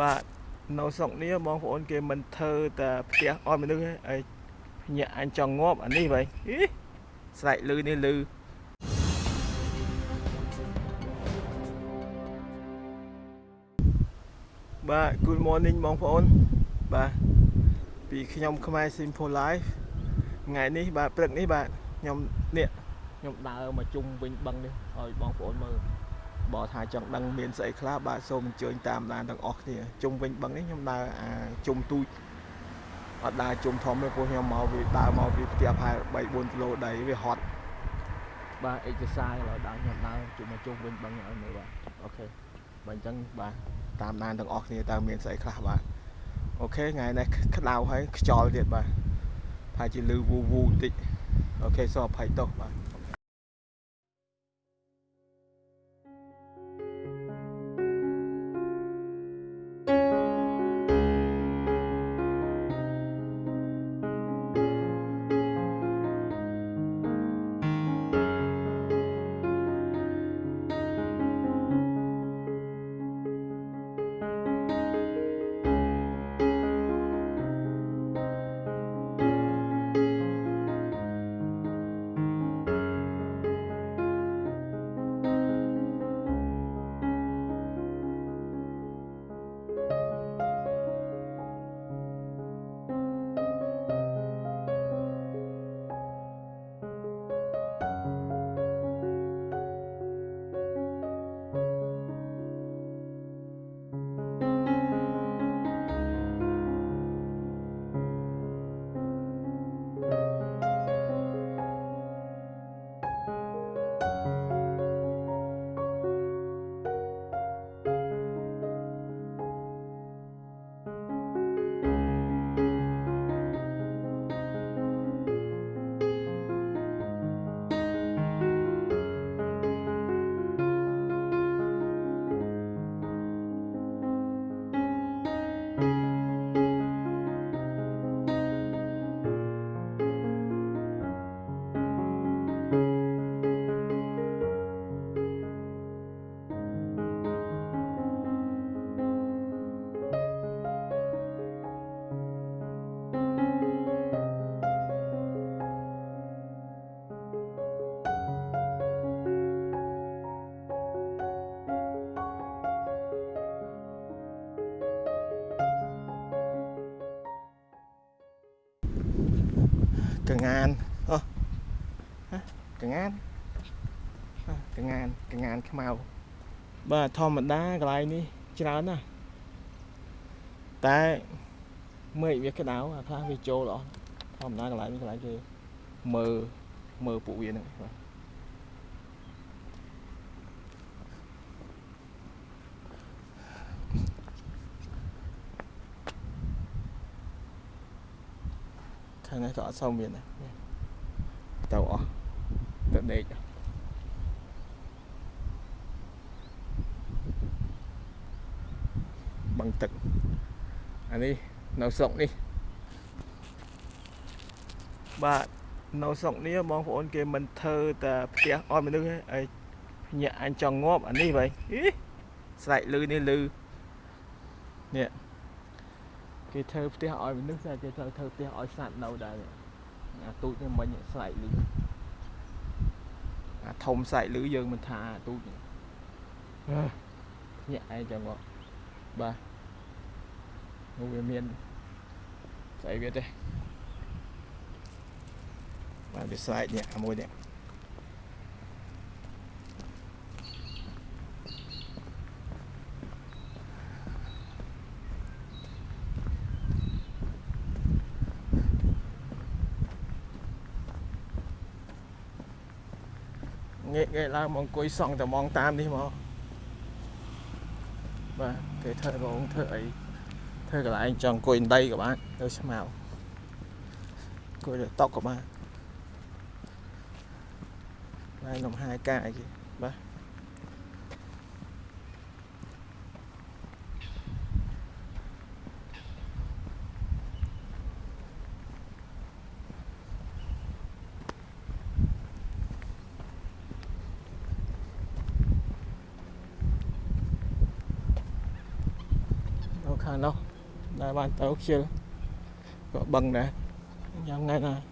បាទនៅស្រុកនេះបងប្អូនគេមិនធ្វើតែផ្ទះអត់មនុស្សទេអីញាក់អញចង់ងាប់អានេះវិញអីស្រែកលឺនេះលឺបាទ Good morning បងប្អូន បាទពីខ្ញុំខ្មែរ Simple Life ថ្ងៃនេះបាទព្រឹកនេះបាទខ្ញុំនេះខ្ញុំដើរមកជុំវិញបឹងនេះឲ្យបងប្អូនមើល បើថាចង់ដឹងមានស្អីខ្លះបាទសូមអញ្ជើញតាមដានទាំងអស់គ្នាជុំវិញបឹងនេះខ្ញុំដើរអាជុំទូចអត់ដើរជុំធំទេព្រោះខ្ញុំមកវាដើរមកពីផ្ទះប្រហែល3 4គីឡូដីវាហត់បាទ exercise ឥឡូវដើរខ្ញុំដើរជុំមកជុំវិញបឹងឲ្យមើលបាទអូខេបាទអញ្ចឹងបាទតាមដានទាំងអស់គ្នាតើមានស្អីខ្លះបាទអូខេថ្ងៃនេះក្តៅហើយខ្យល់ទៀតបាទប្រហែលជាលឺវូវូបន្តិចអូខេសូមអភ័យទោសបាទ កងានអូកងានកងានកងានខ្មៅបាទធម្មតាកន្លែងនេះច្រើនណាស់តែមេឃវាក្តៅអាខ្លះវាចូលអស់ធម្មតាកន្លែងនេះកន្លែងគេមើលមើលពួកវាហ្នឹងបាទ ខាងនេះក៏អត់សូវមានដែរទៅអស់ទៅដេកបឹងទឹកអានេះនៅស្រុកនេះបាទនៅស្រុកនេះបងប្អូនគេមិនធ្វើតែផ្ទះអត់មនុស្សទេអីញាក់អញចង់ងាប់អានេះវិញអីស្រែកលឺនេះលឺនេះ គេធ្វើផ្ទះឲ្យមនុស្សតែគេត្រូវធ្វើផ្ទះឲ្យសត្វនៅដែរអាទូចនេះមិញស្រែកលឺអាធំស្រែកលឺយើងមិនថាអាទូចញាក់ឯងចឹងមកបាទនោះវាមានស្អីវាទេបាទវាស្រែកនេះអាមួយនេះ ងាកងាកឡើងមកអង្គុយសង់តែมองតាមនេះមកបាទគេធ្វើរោងធ្វើអីធ្វើកន្លែងចង់អង្គុយដីក៏បានទៅស្មៅអង្គុយលើតុក៏បានហើយនំហាយកាយគេបាទ ខាងនោះដែលបានទៅខ្ជិលក៏បឹងដែរយ៉ាងថ្ងៃណា